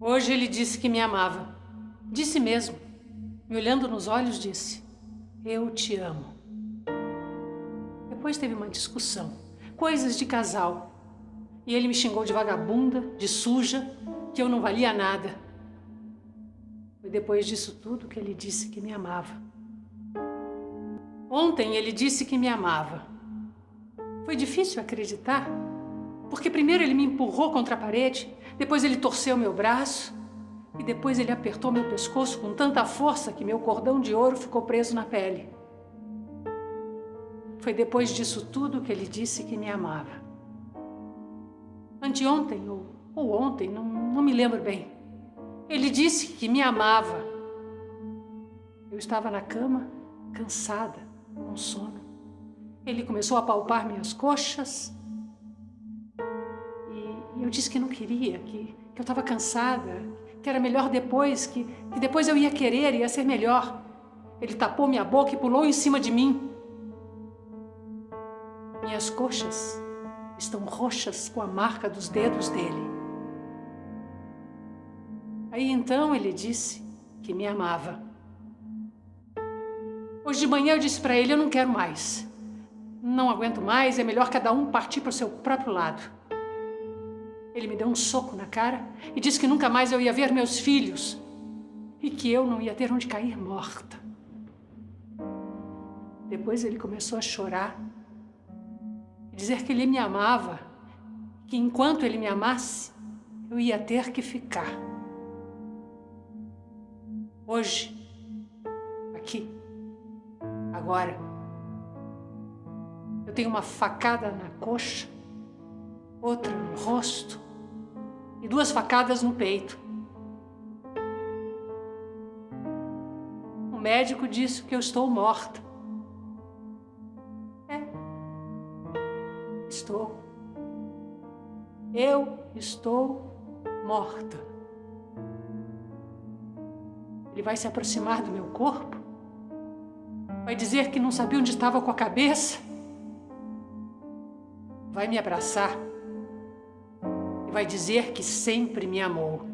Hoje ele disse que me amava. Disse mesmo. Me olhando nos olhos, disse: Eu te amo. Depois teve uma discussão. Coisas de casal. E ele me xingou de vagabunda, de suja, que eu não valia nada. Foi depois disso tudo que ele disse que me amava. Ontem ele disse que me amava. Foi difícil acreditar porque primeiro ele me empurrou contra a parede, depois ele torceu meu braço e depois ele apertou meu pescoço com tanta força que meu cordão de ouro ficou preso na pele. Foi depois disso tudo que ele disse que me amava. Anteontem ou, ou ontem, não, não me lembro bem. Ele disse que me amava. Eu estava na cama, cansada, com sono. Ele começou a palpar minhas coxas, eu disse que não queria, que, que eu estava cansada, que era melhor depois, que, que depois eu ia querer, ia ser melhor. Ele tapou minha boca e pulou em cima de mim. Minhas coxas estão roxas com a marca dos dedos dele. Aí então ele disse que me amava. Hoje de manhã eu disse para ele, eu não quero mais. Não aguento mais, é melhor cada um partir para o seu próprio lado. Ele me deu um soco na cara e disse que nunca mais eu ia ver meus filhos e que eu não ia ter onde cair morta. Depois ele começou a chorar e dizer que ele me amava, que enquanto ele me amasse, eu ia ter que ficar. Hoje, aqui, agora, eu tenho uma facada na coxa outra no rosto e duas facadas no peito. O médico disse que eu estou morta. É. Estou. Eu estou morta. Ele vai se aproximar do meu corpo? Vai dizer que não sabia onde estava com a cabeça? Vai me abraçar? Vai dizer que sempre me amou.